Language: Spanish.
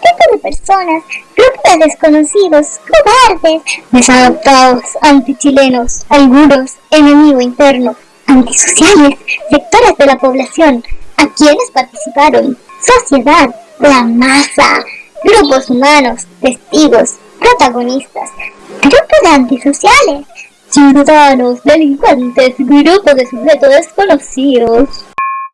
Tipo de personas, grupo de desconocidos, cobardes, desadaptados, antichilenos, algunos, enemigo interno, antisociales, sectores de la población, a quienes participaron, sociedad, la masa, grupos humanos, testigos, protagonistas, grupos de antisociales, ciudadanos, delincuentes, grupos de sujetos desconocidos.